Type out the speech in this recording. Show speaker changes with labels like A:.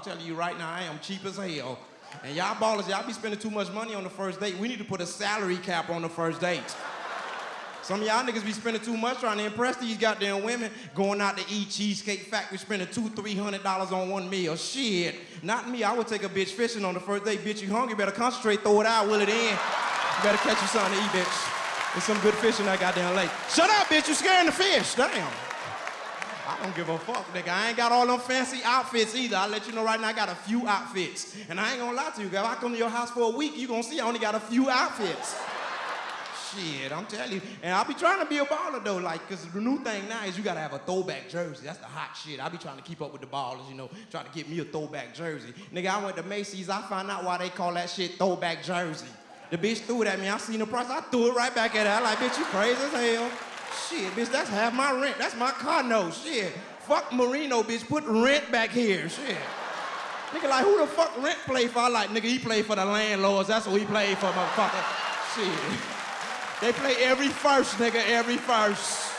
A: I'm telling you right now, I am cheap as hell. And y'all ballers, y'all be spending too much money on the first date. We need to put a salary cap on the first date. Some of y'all niggas be spending too much trying to impress these goddamn women, going out to eat Cheesecake Factory, spending two, three hundred dollars on one meal. Shit, not me. I would take a bitch fishing on the first date. Bitch, you hungry? Better concentrate, throw it out, will it in. You better catch you something to eat, bitch. There's some good fishing that goddamn lake. Shut up, bitch. You scaring the fish. Damn. I don't give a fuck, nigga. I ain't got all them fancy outfits either. I'll let you know right now I got a few outfits. And I ain't gonna lie to you, girl. If I come to your house for a week, you gonna see I only got a few outfits. Shit, I'm telling you. And I'll be trying to be a baller though, like, cause the new thing now is you gotta have a throwback jersey. That's the hot shit. I'll be trying to keep up with the ballers, you know, trying to get me a throwback jersey. Nigga, I went to Macy's, I found out why they call that shit throwback jersey. The bitch threw it at me, I seen the price, I threw it right back at her. I like, bitch, you crazy as hell. Shit, bitch, that's half my rent. That's my car note. Shit. Fuck Marino, bitch. Put rent back here. Shit. Nigga, like, who the fuck rent play for? I like, nigga, he play for the landlords. That's what he play for, motherfucker. Shit. They play every first, nigga, every first.